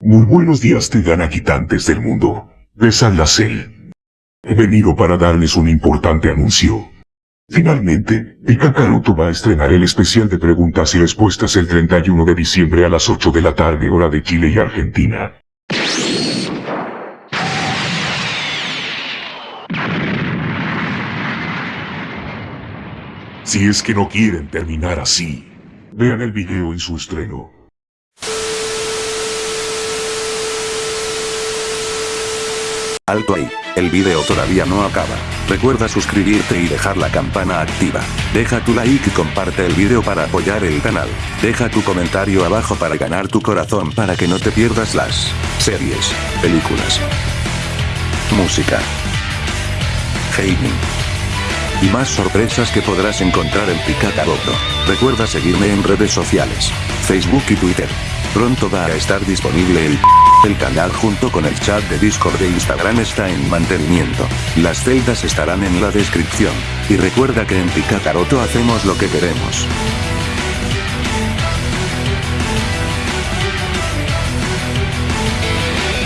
Muy buenos días Tegan habitantes del mundo. De. He venido para darles un importante anuncio. Finalmente, el Kakaroto va a estrenar el especial de preguntas y respuestas el 31 de diciembre a las 8 de la tarde hora de Chile y Argentina. Si es que no quieren terminar así, vean el video en su estreno. Alto ahí, el video todavía no acaba. Recuerda suscribirte y dejar la campana activa. Deja tu like y comparte el video para apoyar el canal. Deja tu comentario abajo para ganar tu corazón para que no te pierdas las series, películas, música, gaming y más sorpresas que podrás encontrar en Picataroto. Recuerda seguirme en redes sociales, Facebook y Twitter. Pronto va a estar disponible el el canal junto con el chat de Discord e Instagram está en mantenimiento. Las celdas estarán en la descripción. Y recuerda que en Picataroto hacemos lo que queremos.